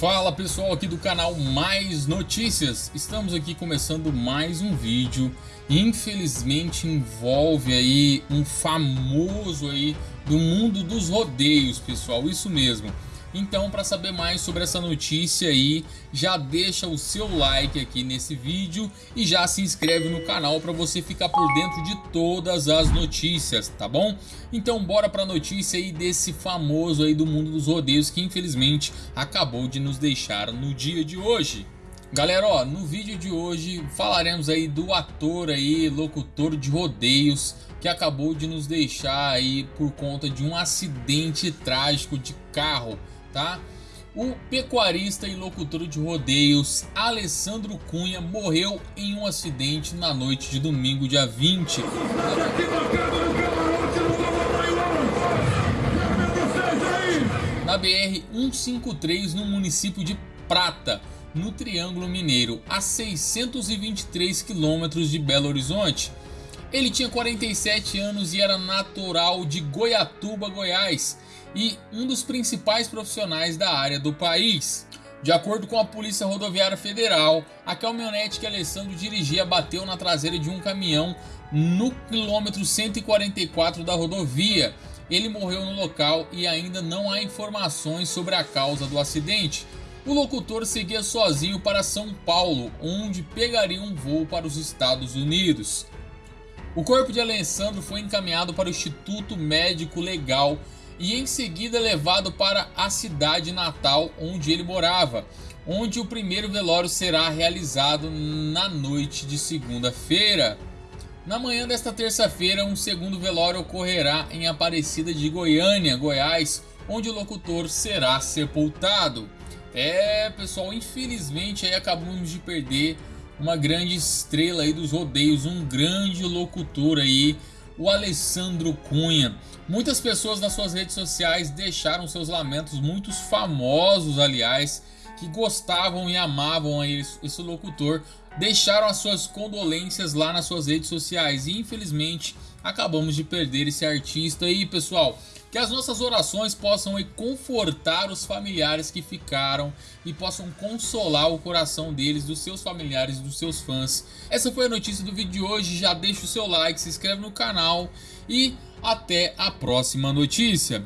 Fala pessoal aqui do canal Mais Notícias, estamos aqui começando mais um vídeo. Infelizmente envolve aí um famoso aí do mundo dos rodeios pessoal, isso mesmo então, para saber mais sobre essa notícia aí, já deixa o seu like aqui nesse vídeo e já se inscreve no canal para você ficar por dentro de todas as notícias, tá bom? Então, bora para a notícia aí desse famoso aí do mundo dos rodeios que infelizmente acabou de nos deixar no dia de hoje. Galera, ó, no vídeo de hoje falaremos aí do ator aí, locutor de rodeios, que acabou de nos deixar aí por conta de um acidente trágico de carro tá? O pecuarista e locutor de rodeios Alessandro Cunha morreu em um acidente na noite de domingo, dia 20. Na BR 153 no município de Prata, no Triângulo Mineiro, a 623 quilômetros de Belo Horizonte. Ele tinha 47 anos e era natural de Goiatuba, Goiás e um dos principais profissionais da área do país. De acordo com a Polícia Rodoviária Federal, a caminhonete que Alessandro dirigia bateu na traseira de um caminhão no quilômetro 144 da rodovia. Ele morreu no local e ainda não há informações sobre a causa do acidente. O locutor seguia sozinho para São Paulo, onde pegaria um voo para os Estados Unidos. O corpo de Alessandro foi encaminhado para o Instituto Médico Legal e em seguida levado para a cidade natal onde ele morava, onde o primeiro velório será realizado na noite de segunda-feira. Na manhã desta terça-feira, um segundo velório ocorrerá em Aparecida de Goiânia, Goiás, onde o locutor será sepultado. É, pessoal, infelizmente aí acabamos de perder uma grande estrela aí dos rodeios, um grande locutor aí o Alessandro Cunha. Muitas pessoas nas suas redes sociais deixaram seus lamentos, muitos famosos aliás, que gostavam e amavam esse, locutor, deixaram as suas condolências lá nas suas redes sociais e infelizmente acabamos de perder esse artista aí pessoal. Que as nossas orações possam confortar os familiares que ficaram e possam consolar o coração deles, dos seus familiares, dos seus fãs. Essa foi a notícia do vídeo de hoje, já deixa o seu like, se inscreve no canal e até a próxima notícia.